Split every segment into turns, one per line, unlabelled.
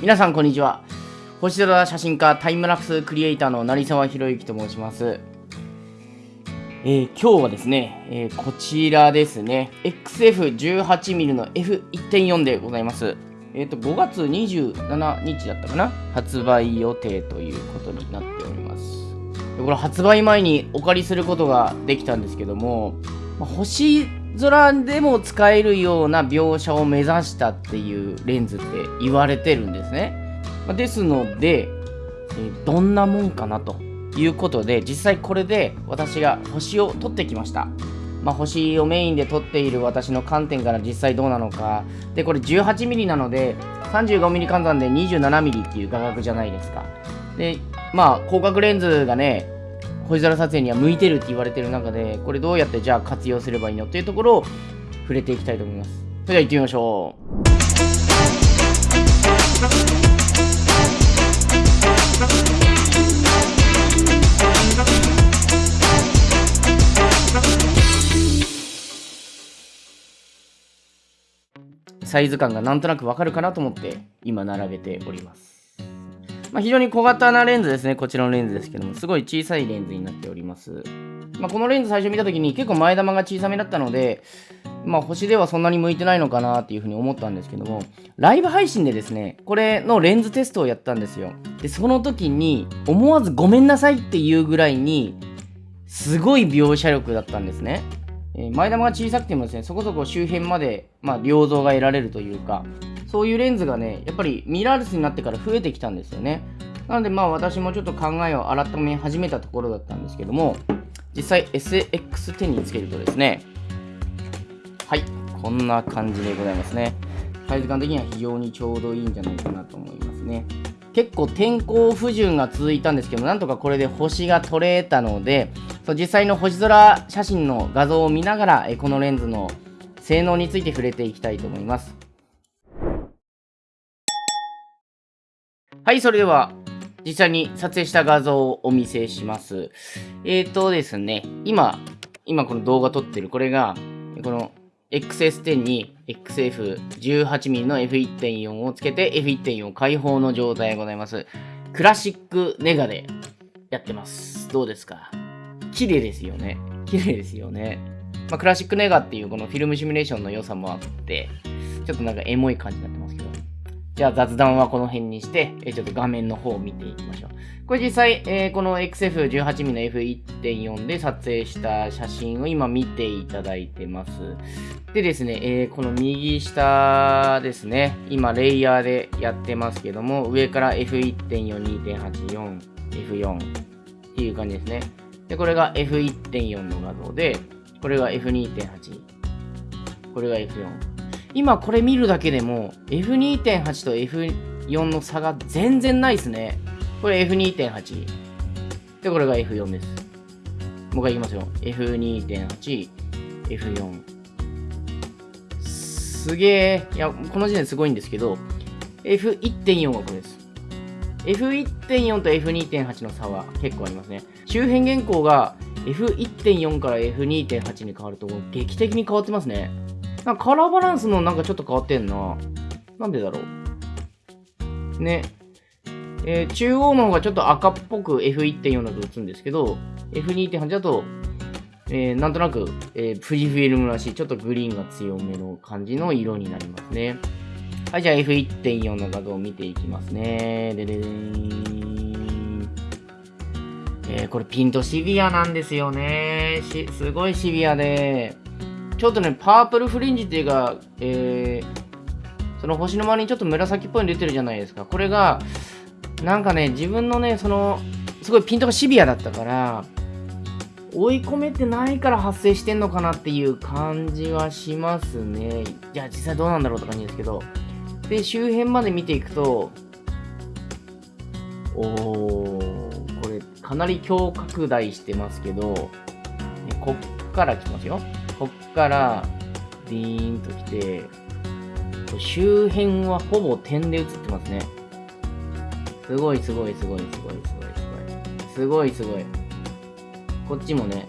皆さんこんにちは。星空写真家タイムラプスクリエイターの成沢博之と申します。えー、今日はですね、えー、こちらですね。XF18mm の F1.4 でございます。えっ、ー、と5月27日だったかな？発売予定ということになっております。これ発売前にお借りすることができたんですけども、ま、星空でも使えるような描写を目指したっていうレンズって言われてるんですね。ですので、どんなもんかなということで、実際これで私が星を撮ってきました。まあ、星をメインで撮っている私の観点から実際どうなのか。で、これ 18mm なので、35mm 換算で 27mm っていう画角じゃないですか。で、まあ、広角レンズがね、星空撮影には向いてるって言われてる中で、これどうやってじゃあ活用すればいいのっていうところを触れていきたいと思います。それでは行ってみましょう。サイズ感がなんとなくわかるかなと思って今並べております。まあ、非常に小型なレンズですね。こちらのレンズですけども、すごい小さいレンズになっております。まあ、このレンズ最初見た時に結構前玉が小さめだったので、まあ、星ではそんなに向いてないのかなっていうふうに思ったんですけども、ライブ配信でですね、これのレンズテストをやったんですよ。で、その時に、思わずごめんなさいっていうぐらいに、すごい描写力だったんですね。え、前玉が小さくてもですね、そこそこ周辺まで、まあ、良像が得られるというか、そういうレンズがね、やっぱりミラーレスになってから増えてきたんですよね。なのでまあ私もちょっと考えを改め始めたところだったんですけども、実際 SX10 につけるとですね、はい、こんな感じでございますね。サイズ感的には非常にちょうどいいんじゃないかなと思いますね。結構天候不順が続いたんですけどなんとかこれで星が撮れたのでそう実際の星空写真の画像を見ながらこのレンズの性能について触れていきたいと思いますはいそれでは実際に撮影した画像をお見せしますえーとですね今今この動画撮ってるこれがこの XS10 に XF18mm の F1.4 をつけて F1.4 開放の状態でございます。クラシックネガでやってます。どうですか？綺麗ですよね。綺麗ですよね。まあ、クラシックネガっていうこのフィルムシミュレーションの良さもあって、ちょっとなんかエモい感じになってます。じゃあ雑談はこの辺にして、えちょっと画面の方を見ていきましょう。これ実際、えー、この XF18mm の F1.4 で撮影した写真を今見ていただいてます。でですね、えー、この右下ですね、今レイヤーでやってますけども、上から F1.4、2.84、F4 っていう感じですね。で、これが F1.4 の画像で、これが F2.8、これが F4。今これ見るだけでも F2.8 と F4 の差が全然ないですね。これ F2.8。で、これが F4 です。もう一回いきますよ。F2.8、F4。すげえ。いや、この時点すごいんですけど、F1.4 がこれです。F1.4 と F2.8 の差は結構ありますね。周辺原稿が F1.4 から F2.8 に変わると劇的に変わってますね。なんかカラーバランスのなんかちょっと変わってんな。なんでだろう。ね。えー、中央の方がちょっと赤っぽく F1.4 だと打つんですけど、F2.8 だと、えー、なんとなく、えー、富士フィルムらしい、ちょっとグリーンが強めの感じの色になりますね。はい、じゃあ F1.4 の画像を見ていきますね。でででー。えー、これピントシビアなんですよね。し、すごいシビアで、ちょっとね、パープルフリンジっていうか、えー、その星の周りにちょっと紫っぽいの出てるじゃないですか。これが、なんかね、自分のね、その、すごいピントがシビアだったから、追い込めてないから発生してんのかなっていう感じはしますね。じゃあ実際どうなんだろうって感じですけど。で、周辺まで見ていくと、おー、これかなり強拡大してますけど、こっから来ますよ。こっから、ディーンと来て、周辺はほぼ点で映ってますね。すごいすごいすごいすごいすごいすごい。すごいすごい。こっちもね、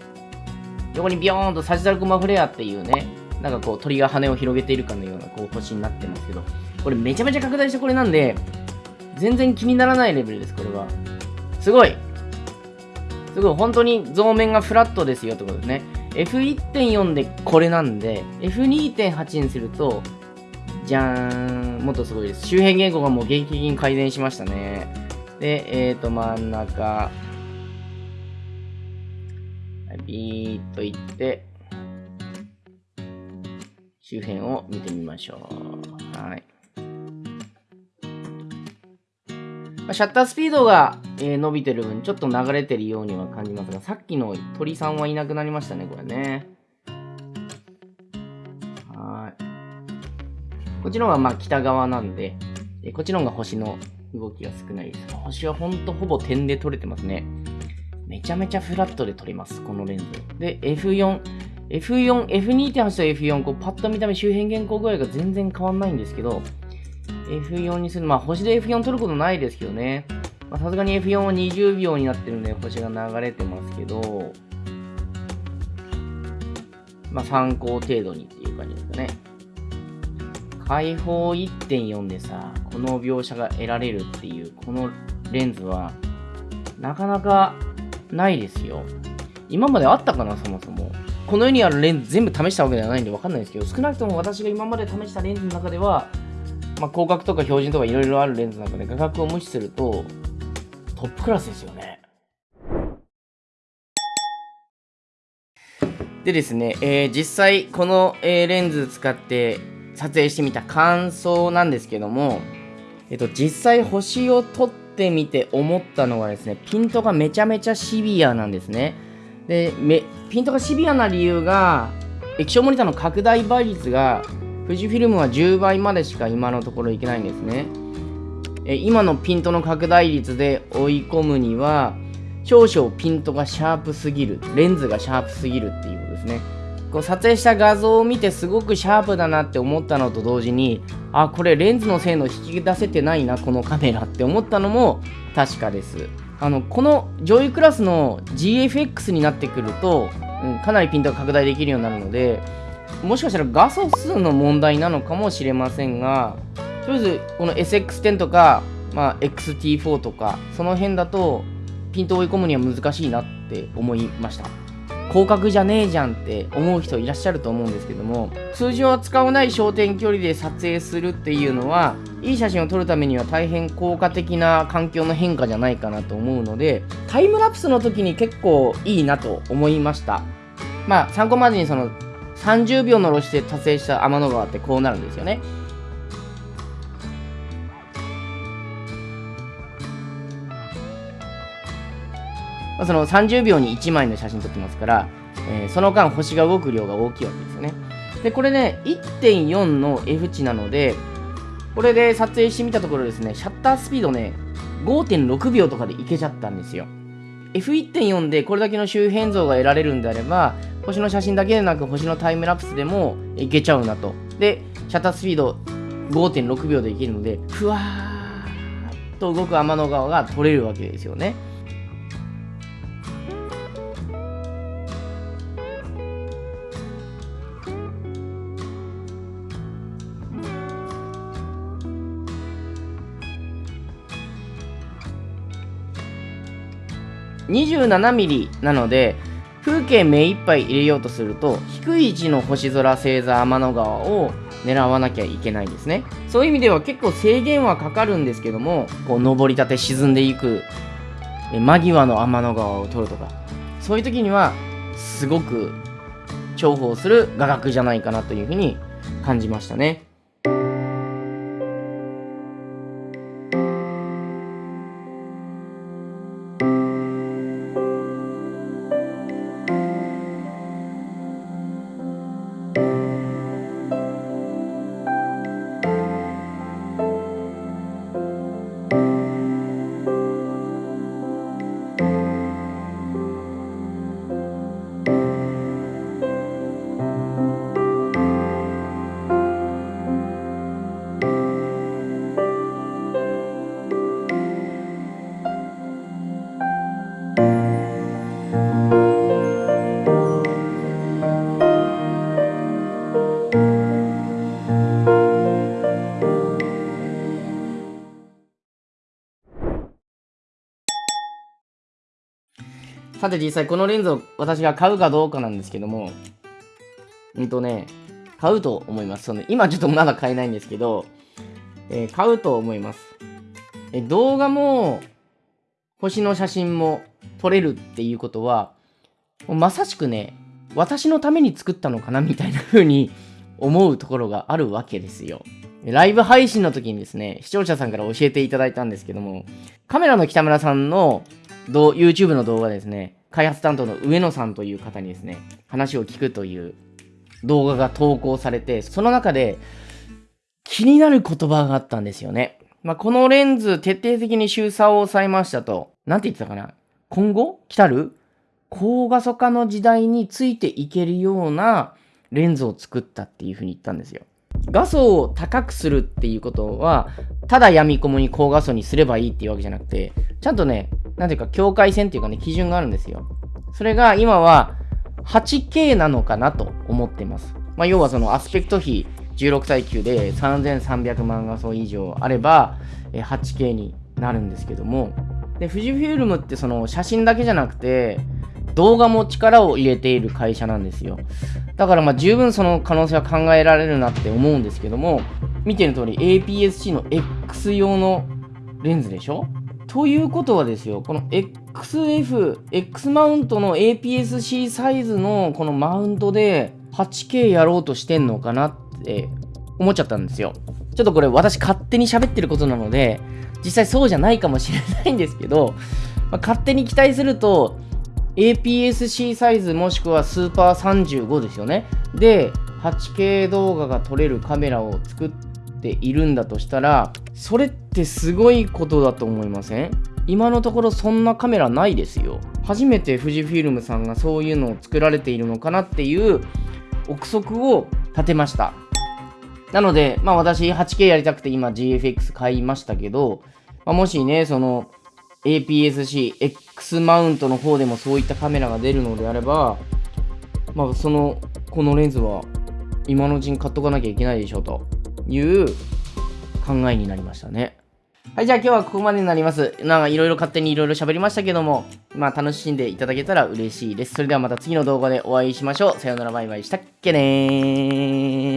横にビヨーンとサジタルコマフレアっていうね、なんかこう鳥が羽を広げているかのようなこう星になってますけど、これめちゃめちゃ拡大したこれなんで、全然気にならないレベルです、これは。すごいすごい、本当に増面がフラットですよってことですね。F1.4 でこれなんで、F2.8 にすると、じゃーん、もっとすごいです。周辺言語がもう劇的に改善しましたね。で、えっ、ー、と、真ん中、ビーッといって、周辺を見てみましょう。はい。シャッタースピードが、えー、伸びてる分、ちょっと流れてるようには感じますが、さっきの鳥さんはいなくなりましたね、これね。はい。こっちの方がまあ北側なんで、えこっちの方が星の動きが少ないです。星はほんとほぼ点で撮れてますね。めちゃめちゃフラットで撮れます、このレンズ。で、F4、F4、F2.8 と F4、こうパッと見た目周辺原稿具合が全然変わんないんですけど、F4 にする、まあ星で F4 撮ることないですけどね。まさすがに F4 は20秒になってるんで星が流れてますけど、まあ参考程度にっていう感じですかね。開放1.4でさ、この描写が得られるっていう、このレンズは、なかなかないですよ。今まであったかな、そもそも。この世にあるレンズ全部試したわけではないんでわかんないですけど、少なくとも私が今まで試したレンズの中では、まあ、広角とか標準とかいろいろあるレンズの中で画角を無視すると、トップクラスですよね。でですね、えー、実際この、えー、レンズ使って撮影してみた感想なんですけども、えっと、実際星を撮ってみて思ったのはですね、ピントがめちゃめちゃシビアなんですね。で、ピントがシビアな理由が、液晶モニターの拡大倍率が、富士フィルムは10倍までしか今のところいけないんですね。え今のピントの拡大率で追い込むには、少々ピントがシャープすぎる、レンズがシャープすぎるっていうことですね。こう撮影した画像を見てすごくシャープだなって思ったのと同時にあこれレンズの性能引き出せてないなこのカメラって思ったのも確かですあのこの上位クラスの GFX になってくると、うん、かなりピントが拡大できるようになるのでもしかしたら画素数の問題なのかもしれませんがとりあえずこの SX10 とか、まあ、XT4 とかその辺だとピントを追い込むには難しいなって思いました。広角じゃねえじゃんって思う人いらっしゃると思うんですけども通常は使わない焦点距離で撮影するっていうのはいい写真を撮るためには大変効果的な環境の変化じゃないかなと思うのでタイムラプスの時に結構いいなと思いました。まあ参考までにその30秒の露出で撮影した天の川ってこうなるんですよねまあ、その30秒に1枚の写真撮ってますから、えー、その間星が動く量が大きいわけですよね。で、これね、1.4の F 値なので、これで撮影してみたところですね、シャッタースピードね、5.6秒とかでいけちゃったんですよ。F1.4 でこれだけの周辺像が得られるんであれば、星の写真だけでなく星のタイムラプスでもいけちゃうなと。で、シャッタースピード5.6秒でいけるので、ふわーっと動く天の川が撮れるわけですよね。27mm なので風景目いっぱい入れようとすると低い位置の星空星座天の川を狙わなきゃいけないんですね。そういう意味では結構制限はかかるんですけどもこう登りたて沈んでいく間際の天の川を撮るとか。そういう時にはすごく重宝する画角じゃないかなというふうに感じましたね。さて実際このレンズを私が買うかどうかなんですけども、うんとね、買うと思います。その今ちょっとまだ買えないんですけど、えー、買うと思います。え動画も、星の写真も撮れるっていうことは、まさしくね、私のために作ったのかなみたいな風に思うところがあるわけですよ。ライブ配信の時にですね、視聴者さんから教えていただいたんですけども、カメラの北村さんの YouTube の動画ですね、開発担当の上野さんという方にですね、話を聞くという動画が投稿されて、その中で気になる言葉があったんですよね。まあ、このレンズ徹底的に周差を抑えましたと。なんて言ってたかな？今後？来たる？高画素化の時代についていけるようなレンズを作ったっていうふうに言ったんですよ。画素を高くするっていうことは、ただ闇雲に高画素にすればいいっていうわけじゃなくて、ちゃんとね、なんていうか境界線っていうかね、基準があるんですよ。それが今は 8K なのかなと思ってます。まあ、要はそのアスペクト比16対9で3300万画素以上あれば 8K になるんですけども、で、富士フィルムってその写真だけじゃなくて、動画も力を入れている会社なんですよ。だからまあ十分その可能性は考えられるなって思うんですけども、見ての通り APS-C の X 用のレンズでしょ？ということはですよ、この XF、X マウントの APS-C サイズのこのマウントで 8K やろうとしてんのかなって思っちゃったんですよ。ちょっとこれ私勝手に喋ってることなので、実際そうじゃないかもしれないんですけど、まあ、勝手に期待すると、APS-C サイズもしくはスーパー35ですよね。で、8K 動画が撮れるカメラを作っているんだとしたら、それってってすごいことだと思いません？今のところそんなカメラないですよ。初めて富士フィルムさんがそういうのを作られているのかなっていう憶測を立てました。なので、まあ私 8K やりたくて今 GFX 買いましたけど、まあ、もしね、その APS-C、X マウントの方でもそういったカメラが出るのであれば、まあ、その、このレンズは今のうちに買っとかなきゃいけないでしょうという考えになりましたね。はい、じゃあ今日はここまでになります。なんかいろいろ勝手にいろいろ喋りましたけども、まあ楽しんでいただけたら嬉しいです。それではまた次の動画でお会いしましょう。さよならバイバイしたっけねー。